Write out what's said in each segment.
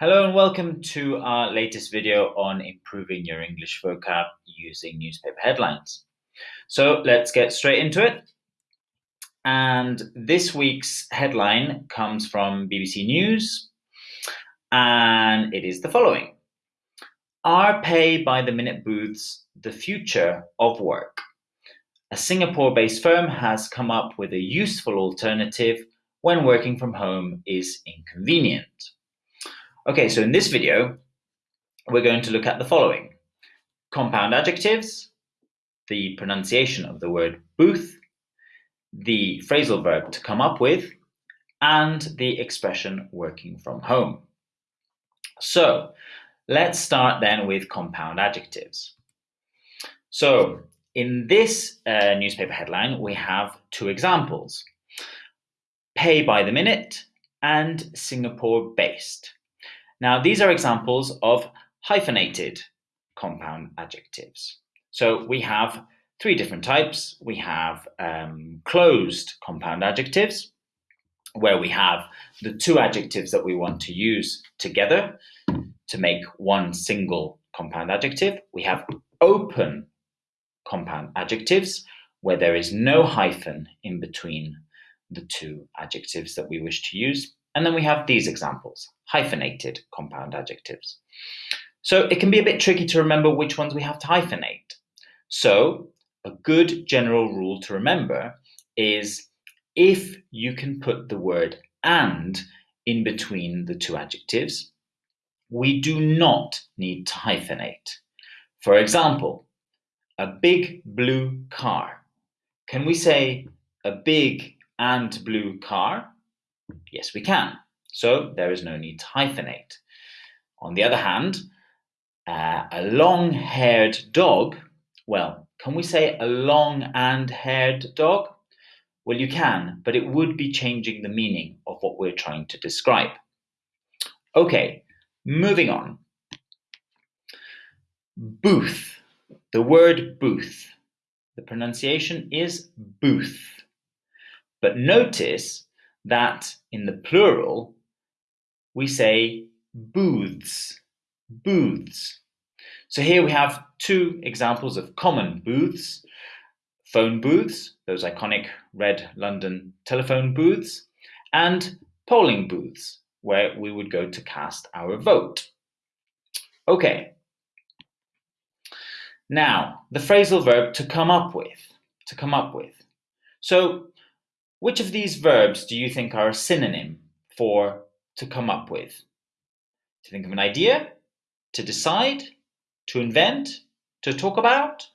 Hello and welcome to our latest video on improving your English vocab using newspaper headlines. So let's get straight into it. And this week's headline comes from BBC News and it is the following. Are pay by the minute booths the future of work? A Singapore-based firm has come up with a useful alternative when working from home is inconvenient. Okay, so in this video, we're going to look at the following. Compound adjectives, the pronunciation of the word booth, the phrasal verb to come up with, and the expression working from home. So let's start then with compound adjectives. So in this uh, newspaper headline, we have two examples. Pay by the minute and Singapore based. Now, these are examples of hyphenated compound adjectives. So we have three different types. We have um, closed compound adjectives, where we have the two adjectives that we want to use together to make one single compound adjective. We have open compound adjectives, where there is no hyphen in between the two adjectives that we wish to use. And then we have these examples, hyphenated compound adjectives. So it can be a bit tricky to remember which ones we have to hyphenate. So a good general rule to remember is if you can put the word and in between the two adjectives, we do not need to hyphenate. For example, a big blue car. Can we say a big and blue car? Yes, we can. So there is no need to hyphenate. On the other hand, uh, a long-haired dog, well, can we say a long and haired dog? Well, you can, but it would be changing the meaning of what we're trying to describe. Okay, moving on. Booth. The word booth. The pronunciation is booth. But notice that in the plural, we say booths, booths. So here we have two examples of common booths, phone booths, those iconic red London telephone booths, and polling booths, where we would go to cast our vote. Okay. Now, the phrasal verb to come up with, to come up with. So which of these verbs do you think are a synonym for to come up with? To think of an idea? To decide? To invent? To talk about?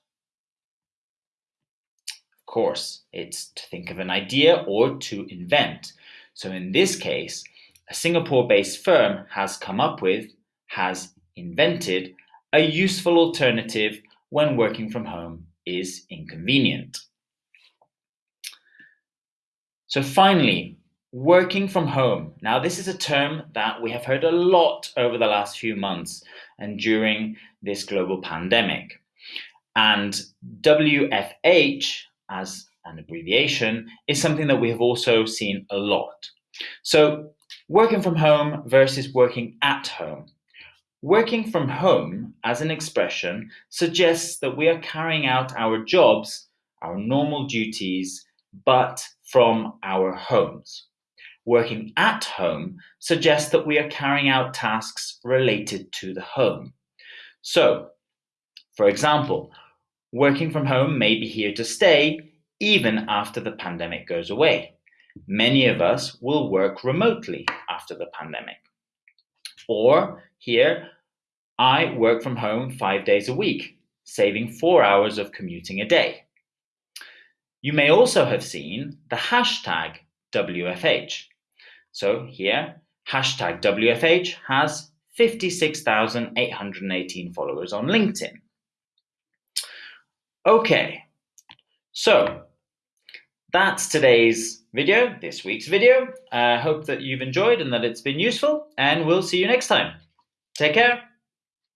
Of course, it's to think of an idea or to invent. So in this case, a Singapore-based firm has come up with, has invented, a useful alternative when working from home is inconvenient. So finally, working from home. Now, this is a term that we have heard a lot over the last few months and during this global pandemic. And WFH, as an abbreviation, is something that we have also seen a lot. So working from home versus working at home. Working from home as an expression suggests that we are carrying out our jobs, our normal duties, but from our homes. Working at home suggests that we are carrying out tasks related to the home. So, for example, working from home may be here to stay even after the pandemic goes away. Many of us will work remotely after the pandemic. Or here, I work from home five days a week, saving four hours of commuting a day. You may also have seen the hashtag WFH. So here, hashtag WFH has 56,818 followers on LinkedIn. Okay, so that's today's video, this week's video. I uh, hope that you've enjoyed and that it's been useful, and we'll see you next time. Take care.